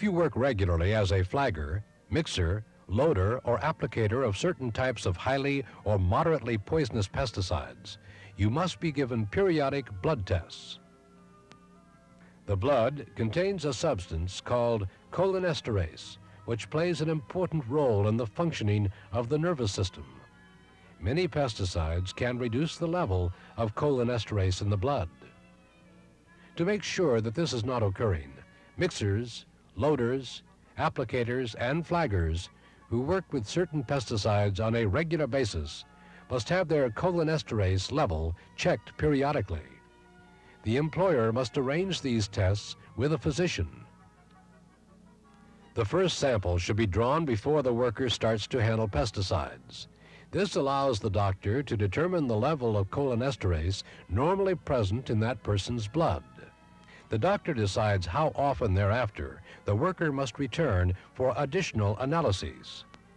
If you work regularly as a flagger, mixer, loader, or applicator of certain types of highly or moderately poisonous pesticides, you must be given periodic blood tests. The blood contains a substance called cholinesterase, which plays an important role in the functioning of the nervous system. Many pesticides can reduce the level of cholinesterase in the blood. To make sure that this is not occurring, mixers, loaders, applicators, and flaggers who work with certain pesticides on a regular basis must have their cholinesterase level checked periodically. The employer must arrange these tests with a physician. The first sample should be drawn before the worker starts to handle pesticides. This allows the doctor to determine the level of cholinesterase normally present in that person's blood. The doctor decides how often thereafter the worker must return for additional analyses.